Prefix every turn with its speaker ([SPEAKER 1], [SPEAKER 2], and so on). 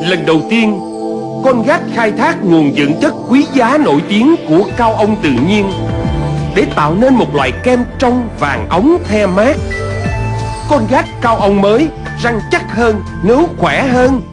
[SPEAKER 1] Lần đầu tiên Con gác khai thác nguồn dưỡng chất quý giá nổi tiếng của cao ong tự nhiên Để tạo nên một loại kem trong vàng ống the mát. Con gác cao ong mới Răng chắc hơn, nướu khỏe hơn.